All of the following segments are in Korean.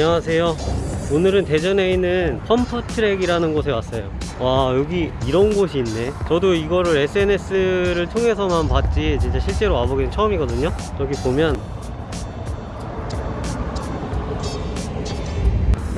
안녕하세요. 오늘은 대전에 있는 펌프트랙이라는 곳에 왔어요. 와 여기 이런 곳이 있네. 저도 이거를 SNS를 통해서만 봤지 진짜 실제로 와보기는 처음이거든요. 여기 보면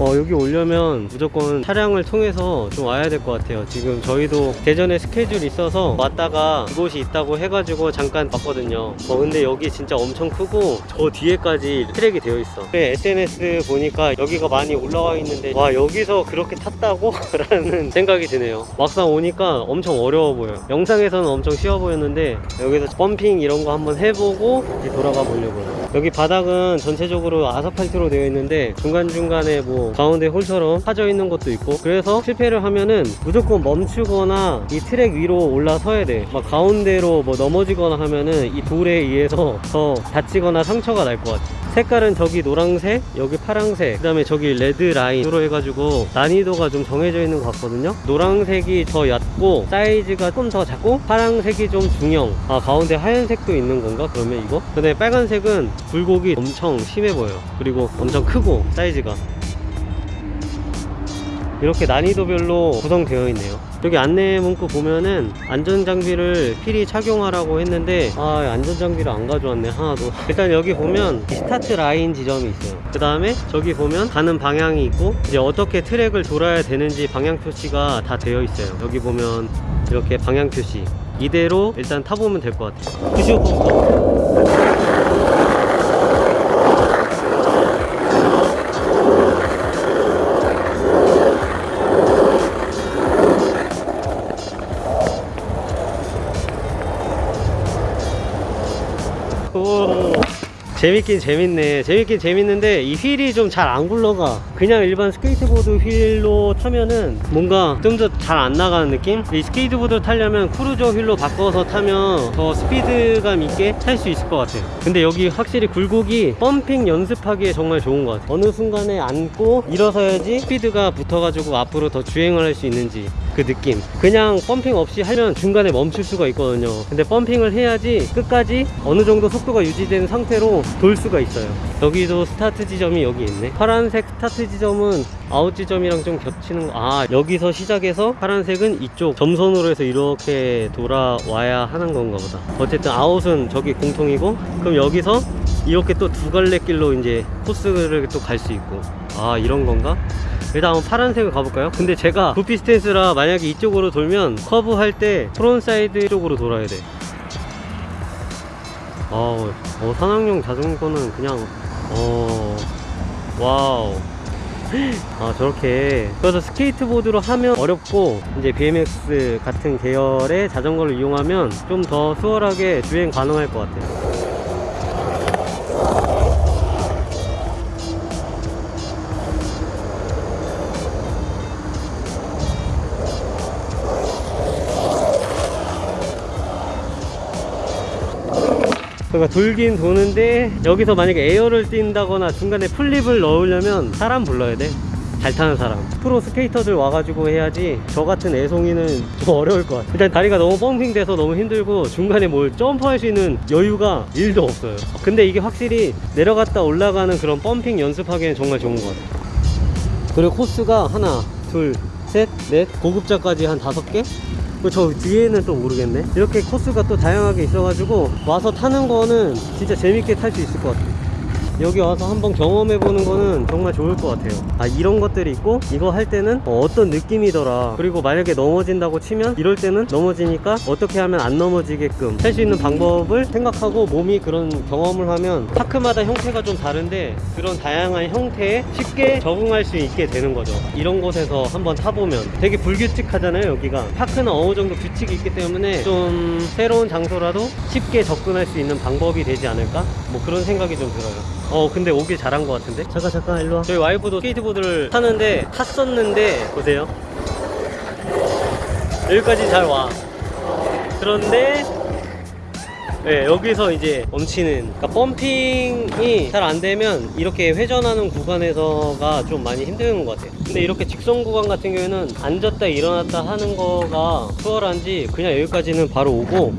어, 여기 오려면 무조건 차량을 통해서 좀 와야 될 것 같아요. 지금 저희도 대전에 스케줄이 있어서 왔다가 이곳이 있다고 해가지고 잠깐 봤거든요. 어, 근데 여기 진짜 엄청 크고 저 뒤에까지 트랙이 되어 있어. 근데 SNS 보니까 여기가 많이 올라와 있는데 와, 여기서 그렇게 탔다고? 라는 생각이 드네요. 막상 오니까 엄청 어려워 보여요. 영상에서는 엄청 쉬워 보였는데 여기서 펌핑 이런 거 한번 해보고 돌아가 보려고요. 여기 바닥은 전체적으로 아스팔트로 되어 있는데 중간중간에 뭐 가운데 홀처럼 파져 있는 것도 있고 그래서 실패를 하면은 무조건 멈추거나 이 트랙 위로 올라서야 돼. 막 가운데로 뭐 넘어지거나 하면은 이 돌에 의해서 더 다치거나 상처가 날 것 같아. 색깔은 저기 노란색 여기 파란색 그 다음에 저기 red line으로 해가지고 난이도가 좀 정해져 있는 것 같거든요. 노란색이 더 얕고 사이즈가 조금 더 작고 파란색이 좀 중형. 아 가운데 하얀색도 있는 건가? 그러면 이거? 근데 빨간색은 굴곡이 엄청 심해 보여요. 그리고 엄청 크고 사이즈가. 이렇게 난이도별로 구성되어 있네요. 여기 안내 문구 보면은 안전장비를 필히 착용하라고 했는데 아 안전장비를 안 가져왔네. 하나도 일단 여기 보면 이 스타트 라인 지점이 있어요. 그 다음에 저기 보면 가는 방향이 있고 이제 어떻게 트랙을 돌아야 되는지 방향 표시가 다 되어 있어요. 여기 보면 이렇게 방향 표시. 이대로 일단 타보면 될 것 같아요. 95%부터 재밌긴 재밌네. 재밌긴 재밌는데 이 휠이 좀 잘 안 굴러가. 그냥 일반 스케이트보드 휠로 타면은 뭔가 좀 더 잘 안 나가는 느낌? 이 스케이트보드 타려면 cruiser wheel로 바꿔서 타면 더 스피드감 있게 탈 수 있을 것 같아요. 근데 여기 확실히 굴곡이 pumping 연습하기에 정말 좋은 것 같아요. 어느 순간에 앉고 일어서야지 스피드가 붙어가지고 앞으로 더 주행을 할 수 있는지 그 느낌. 그냥 pumping 없이 하면 중간에 멈출 수가 있거든요. 근데 pumping을 해야지 끝까지 어느 정도 속도가 유지된 상태로 돌 수가 있어요. 여기도 스타트 지점이 여기 있네. 파란색 스타트 지점은 아웃 지점이랑 좀 겹치는 거. 아 여기서 시작해서 파란색은 이쪽 점선으로 해서 이렇게 돌아와야 하는 건가 보다. 어쨌든 아웃은 저기 공통이고 그럼 여기서 이렇게 또 두 갈래 길로 이제 코스를 또 갈 수 있고. 아 이런 건가? 일단 한번 파란색을 가볼까요? 근데 제가 goofy stance라 만약에 이쪽으로 돌면 커브 할 때 frontside 쪽으로 돌아야 돼. 어, 어, 산악용 자전거는 그냥 어 wow. 아 저렇게. 그래서 스케이트보드로 하면 어렵고 이제 BMX 같은 계열의 자전거를 이용하면 좀 더 수월하게 주행 가능할 것 같아요 그러니까 돌긴 도는데 여기서 만약에 air를 뛴다거나 중간에 flip을 넣으려면 사람 불러야 돼. 잘 타는 사람. 프로 skater들 와가지고 해야지 저 같은 애송이는 좀 어려울 것 같아. 일단 다리가 너무 pumping 돼서 너무 힘들고 중간에 뭘 점프할 수 있는 여유가 1도 없어요. 근데 이게 확실히 내려갔다 올라가는 그런 pumping 연습하기에는 정말 좋은 것 같아 그리고 코스가 하나 둘 셋 넷 고급자까지 한 다섯 개 저 뒤에는 또 모르겠네. 이렇게 코스가 또 다양하게 있어가지고 와서 타는 거는 진짜 재밌게 탈 수 있을 것 같아요 여기 와서 한번 경험해 보는 거는 정말 좋을 것 같아요. 아 이런 것들이 있고 이거 할 때는 어, 어떤 느낌이더라. 그리고 만약에 넘어진다고 치면 이럴 때는 넘어지니까 어떻게 하면 안 넘어지게끔 할 수 있는 방법을 생각하고 몸이 그런 경험을 하면 파크마다 형태가 좀 다른데 그런 다양한 형태에 쉽게 적응할 수 있게 되는 거죠. 이런 곳에서 한번 타보면 되게 불규칙하잖아요 여기가. 파크는 어느 정도 규칙이 있기 때문에 좀 새로운 장소라도 쉽게 접근할 수 있는 방법이 되지 않을까 뭐 그런 생각이 좀 들어요. 어 근데 오길 잘한 것 같은데? 잠깐 잠깐 일로와. 저희 와이프도 스케이트보드를 타는데 탔었는데 보세요. 여기까지 잘 와. 그런데 네, 여기서 이제 멈추는 그러니까 펌핑이 잘 안 되면 이렇게 회전하는 구간에서가 좀 많이 힘든 것 같아요. 근데 이렇게 직선 구간 같은 경우에는 앉았다 일어났다 하는 거가 수월한지 그냥 여기까지는 바로 오고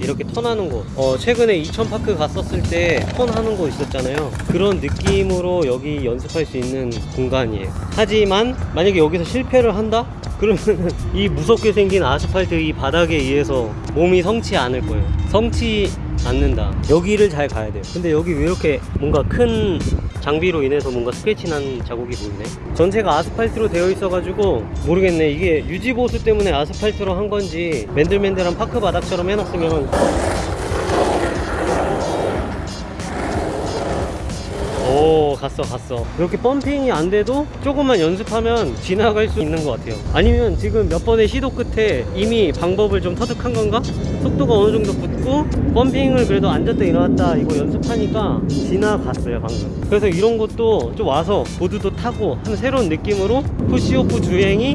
이렇게 턴하는 곳 어, 최근에 이천파크 갔었을 때 턴하는 곳 있었잖아요. 그런 느낌으로 여기 연습할 수 있는 공간이에요. 하지만 만약에 여기서 실패를 한다? 그러면 이 무섭게 생긴 아스팔트 이 바닥에 의해서 몸이 성치 않을 거예요. 성치 않는다. 여기를 잘 가야 돼요. 근데 여기 왜 이렇게 뭔가 큰 장비로 인해서 뭔가 스크래치 난 자국이 보이네? 전체가 아스팔트로 되어 있어 가지고 모르겠네. 이게 유지보수 때문에 아스팔트로 한 건지 맨들맨들한 파크 바닥처럼 해놨으면 오 갔어 갔어. 이렇게 펌핑이 안 돼도 조금만 연습하면 지나갈 수 있는 것 같아요. 아니면 지금 몇 번의 시도 끝에 이미 방법을 좀 터득한 건가? 속도가 어느 정도 붙고 펌핑을 그래도 앉았다 일어났다 이거 연습하니까 지나갔어요 방금. 그래서 이런 것도 좀 와서 보드도 타고 하는 새로운 느낌으로 푸시오프 주행이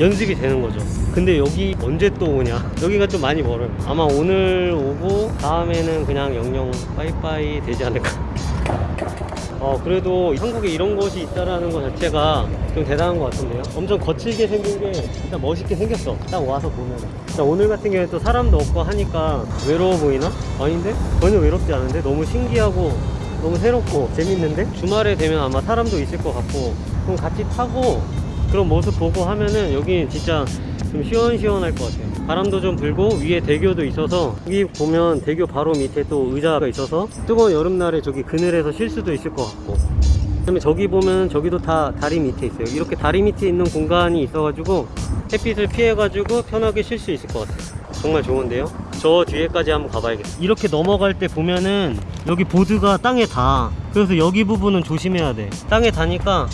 연습이 되는 거죠. 근데 여기 언제 또 오냐? 여기가 좀 많이 멀어요. 아마 오늘 오고 다음에는 그냥 영영 빠이빠이 되지 않을까 어 그래도 한국에 이런 곳이 있다라는 것 자체가 좀 대단한 것 같은데요 엄청 거칠게 생긴 게 일단 멋있게 생겼어 딱 와서 보면 자, 오늘 같은 경우에 또 사람도 없고 하니까 외로워 보이나? 아닌데? 전혀 외롭지 않은데? 너무 신기하고 너무 새롭고 재밌는데? 주말에 되면 아마 사람도 있을 것 같고 그럼 같이 타고 그런 모습 보고 하면은 여기 진짜 좀 시원시원할 것 같아요. 바람도 좀 불고 위에 대교도 있어서 여기 보면 대교 바로 밑에 또 의자가 있어서 뜨거운 여름날에 저기 그늘에서 쉴 수도 있을 것 같고. 그다음에 저기 보면 저기도 다 다리 밑에 있어요. 이렇게 다리 밑에 있는 공간이 있어가지고 햇빛을 피해가지고 편하게 쉴 수 있을 것 같아요. 정말 좋은데요? 저 뒤에까지 한번 가봐야겠어 이렇게 넘어갈 때 보면은 여기 보드가 땅에 닿아. 그래서 여기 부분은 조심해야 돼. 땅에 닿으니까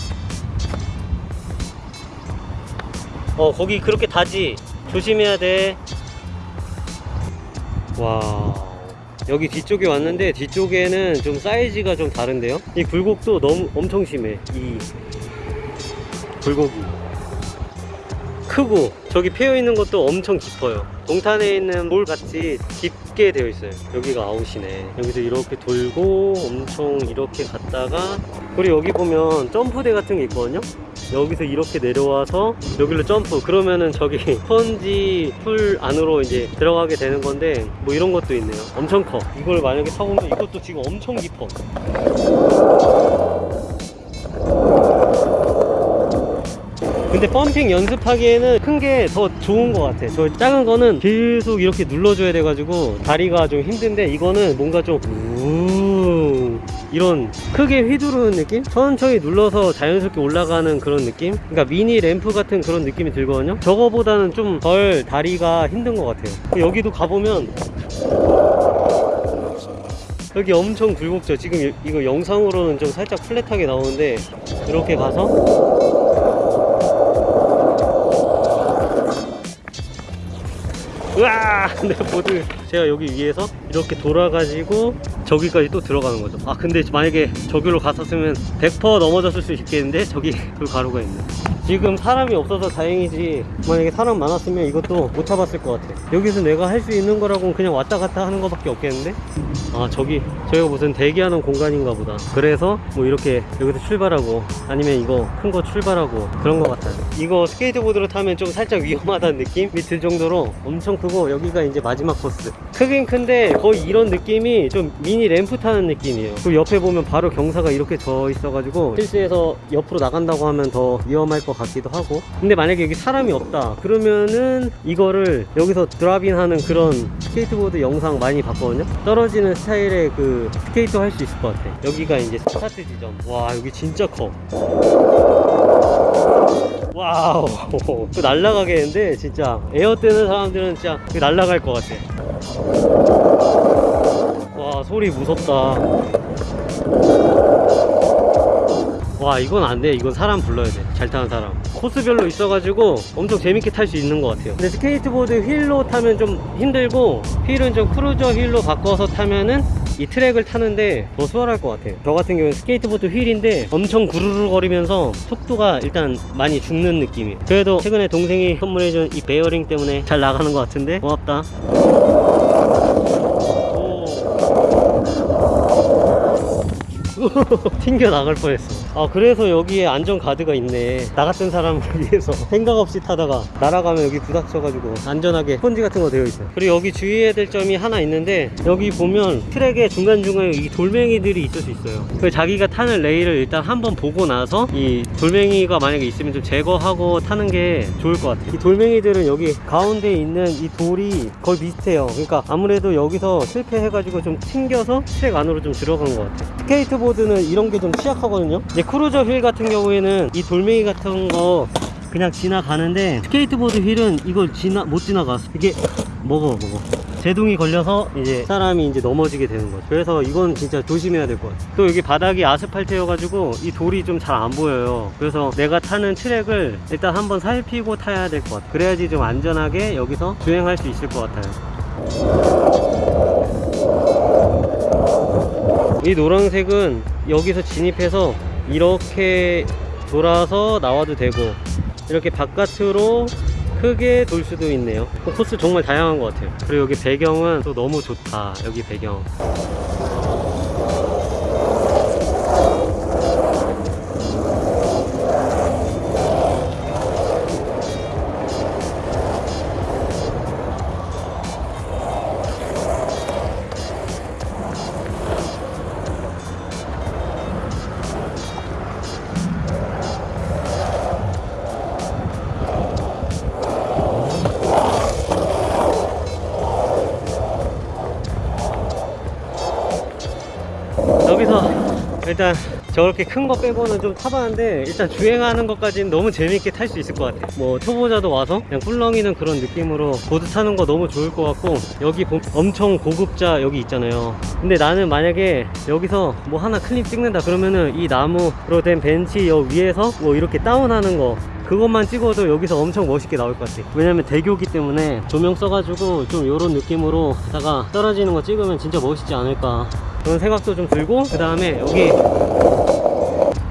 어 거기 그렇게 닿지. 조심해야 돼. 와. 여기 뒤쪽에 왔는데 뒤쪽에는 좀 사이즈가 좀 다른데요? 이 굴곡도 너무 엄청 심해. 이 굴곡이. 크고 저기 패여 있는 것도 엄청 깊어요. 동탄에 있는 bowl 같이 깊게 되어 있어요. 여기가 아웃이네. 여기서 이렇게 돌고 엄청 이렇게 갔다가 그리고 여기 보면 점프대 같은 게 있거든요 여기서 이렇게 내려와서 여기로 점프. 그러면은 저기 스펀지 풀 안으로 이제 들어가게 되는 건데 뭐 이런 것도 있네요. 엄청 커. 이걸 만약에 타보면 이것도 지금 엄청 깊어. 근데 펌핑 연습하기에는 큰 게 더 좋은 것 같아 저 작은 거는 계속 이렇게 눌러줘야 돼가지고 다리가 좀 힘든데 이거는 뭔가 좀우 이런 크게 휘두르는 느낌? 천천히 눌러서 자연스럽게 올라가는 그런 느낌? 그러니까 미니 램프 같은 그런 느낌이 들거든요 저거보다는 좀 덜 다리가 힘든 것 같아요 여기도 가보면 여기 엄청 굴곡져 지금 이- 이거 영상으로는 좀 살짝 플랫하게 나오는데 이렇게 가서 으아! 내 보드 제가 여기 위에서 이렇게 돌아가지고 저기까지 또 들어가는 거죠. 아 근데 만약에 저기로 갔었으면 100% 넘어졌을 수 있겠는데? 저기 그 가루가 있네 지금 사람이 없어서 다행이지 만약에 사람 많았으면 이것도 못 잡았을 것 같아. 여기서 내가 할 수 있는 거라고는 그냥 왔다 갔다 하는 거밖에 없겠는데? 아 저기 저희가 무슨 대기하는 공간인가 보다. 그래서 뭐 이렇게 여기서 출발하고 아니면 이거 큰 거 출발하고 그런 거 같아요. 이거 스케이트보드로 타면 좀 살짝 위험하다는 느낌이 들 정도로 엄청 크고 여기가 이제 마지막 코스. 크긴 큰데 거의 이런 느낌이 좀 미니 램프 타는 느낌이에요. 그리고 옆에 보면 바로 경사가 이렇게 져 있어가지고 실수해서 옆으로 나간다고 하면 더 위험할 것 같기도 하고. 근데 만약에 여기 사람이 없다. 그러면은 이거를 여기서 드랍인 하는 그런 스케이트보드 영상 많이 봤거든요. 떨어지는 스타일의 그 스케이트 할 수 있을 것 같아. 여기가 이제 스타트 지점. 와 여기 진짜 커. wow. 그 날라가겠는데 진짜 에어 뜨는 사람들은 진짜 그 날라갈 것 같아. 와 소리 무섭다 와 이건 안돼. 이건 사람 불러야 돼. 잘 타는 사람. 코스별로 있어가지고 엄청 재밌게 탈 수 있는 것 같아요. 근데 스케이트보드 wheel로 타면 좀 힘들고 wheel은 좀 cruiser wheel로 바꿔서 타면은 이 트랙을 타는데 더 수월할 것 같아요. 저 같은 경우는 스케이트보드 wheel인데 엄청 구르르 거리면서 속도가 일단 많이 죽는 느낌이에요. 그래도 최근에 동생이 선물해준 이 베어링 때문에 잘 나가는 것 같은데 고맙다 오. 튕겨 나갈 뻔했어. 아 그래서 여기에 안전 가드가 있네. 나 같은 사람을 위해서. 생각 없이 타다가 날아가면 여기 부닥쳐가지고 안전하게 스펀지 같은 거 되어 있어요. 그리고 여기 주의해야 될 점이 하나 있는데 여기 보면 트랙에 중간중간에 이 돌멩이들이 있을 수 있어요. 그 자기가 타는 레일을 일단 한번 보고 나서 이 돌멩이가 만약에 있으면 좀 제거하고 타는 게 좋을 것 같아요. 이 돌멩이들은 여기 가운데 있는 이 돌이 거의 비슷해요. 그러니까 아무래도 여기서 실패해가지고 좀 튕겨서 트랙 안으로 좀 들어간 것 같아요. 스케이트보드 는 이런 게 좀 취약하거든요. 이제 cruiser wheel 같은 경우에는 이 돌멩이 같은 거 그냥 지나가는데 스케이트보드 wheel은 이걸 지나 못 지나가 이게 먹어 먹어. 제동이 걸려서 이제 사람이 이제 넘어지게 되는 거죠. 그래서 이건 진짜 조심해야 될 것 같아요. 또 여기 바닥이 아스팔트여 가지고 이 돌이 좀 잘 안 보여요. 그래서 내가 타는 트랙을 일단 한번 살피고 타야 될 것 같아요. 그래야지 좀 안전하게 여기서 주행할 수 있을 것 같아요 이 노란색은 여기서 진입해서 이렇게 돌아서 나와도 되고 이렇게 바깥으로 크게 돌 수도 있네요. 어, 코스 정말 다양한 것 같아요. 그리고 여기 배경은 또 너무 좋다. 여기 배경 일단 저렇게 큰 거 빼고는 좀 타봤는데 일단 주행하는 것까지는 너무 재밌게 탈 수 있을 것 같아 뭐 초보자도 와서 그냥 꿀렁이는 그런 느낌으로 보드 타는 거 너무 좋을 것 같고 여기 보- 엄청 고급자 여기 있잖아요. 근데 나는 만약에 여기서 뭐 하나 클립 찍는다 그러면은 이 나무로 된 벤치 여 위에서 뭐 이렇게 다운하는 거 그것만 찍어도 여기서 엄청 멋있게 나올 것 같아 왜냐면 대교기 때문에 조명 써가지고 좀 이런 느낌으로 하다가 떨어지는 거 찍으면 진짜 멋있지 않을까 그런 생각도 좀 들고 그 다음에 여기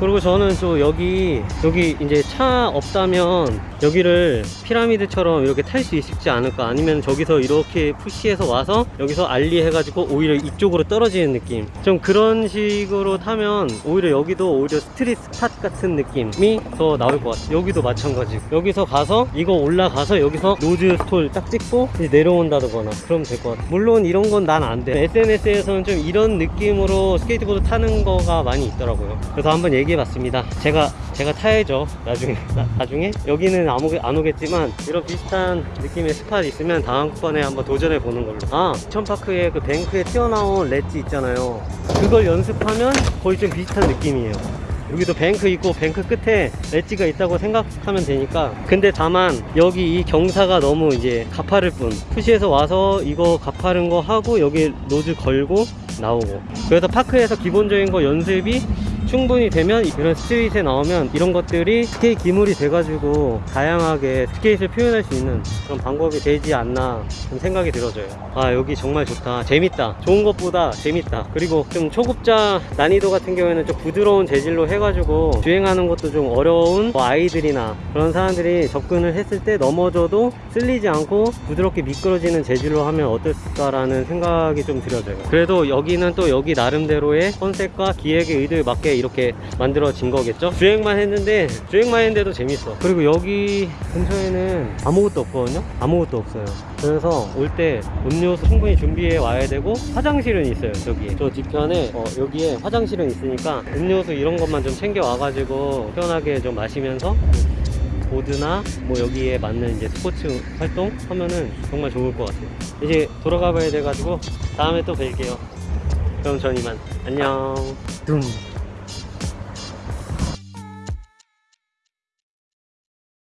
그리고 저는 또 여기 여기 이제 차 없다면 여기를 피라미드처럼 이렇게 탈 수 있지 않을까? 아니면 저기서 이렇게 push해서 와서 여기서 ollie 해가지고 오히려 이쪽으로 떨어지는 느낌? 좀 그런 식으로 타면 오히려 여기도 오히려 street spot 같은 느낌이 더 나올 것 같아요. 여기도 마찬가지 여기서 가서 이거 올라가서 여기서 nose stall 딱 찍고 이제 내려온다거나 그러면 될 것 같아요. 물론 이런 건 난 안 돼. SNS에서는 좀 이런 느낌으로 스케이트보드 타는 거가 많이 있더라고요. 그래서 한번 얘기 해 봤습니다. 제가 제가 타야죠. 나중에. 나, 나중에? 여기는 안, 오겠, 안 오겠지만 이런 비슷한 느낌의 spot 있으면 다음번에 한번 도전해 보는 걸로. 아 천파크에 그 bank에 튀어나온 렛지 있잖아요. 그걸 연습하면 거의 좀 비슷한 느낌이에요. 여기도 bank 있고 bank 끝에 ledge가 있다고 생각하면 되니까. 근데 다만 여기 이 경사가 너무 이제 가파를 뿐. push해서 와서 이거 가파른 거 하고 여기 nose 걸고 나오고. 그래서 파크에서 기본적인 거 연습이 충분히 되면 이런 street에 나오면 이런 것들이 스케이트 기물이 돼가지고 다양하게 스케이트를 표현할 수 있는 그런 방법이 되지 않나 좀 생각이 들어져요. 아 여기 정말 좋다. 재밌다. 좋은 것보다 재밌다. 그리고 좀 초급자 난이도 같은 경우에는 좀 부드러운 재질로 해가지고 주행하는 것도 좀 어려운 뭐 아이들이나 그런 사람들이 접근을 했을 때 넘어져도 쓸리지 않고 부드럽게 미끄러지는 재질로 하면 어떨까라는 생각이 좀 들어져요. 그래도 여기는 또 여기 나름대로의 컨셉과 기획의 의도에 맞게 이렇게 만들어진 거겠죠? 주행만 했는데 주행만 했는데도 재밌어. 그리고 여기 근처에는 아무것도 없거든요? 아무것도 없어요. 그래서 올 때 음료수 충분히 준비해 와야 되고 화장실은 있어요 저기 저 뒤편에 어, 여기에 화장실은 있으니까 음료수 이런 것만 좀 챙겨 와가지고 편하게 좀 마시면서 보드나 뭐 여기에 맞는 이제 스포츠 활동 하면은 정말 좋을 것 같아요. 이제 돌아가 봐야 돼가지고 다음에 또 뵐게요. 그럼 전 이만. 안녕. 둠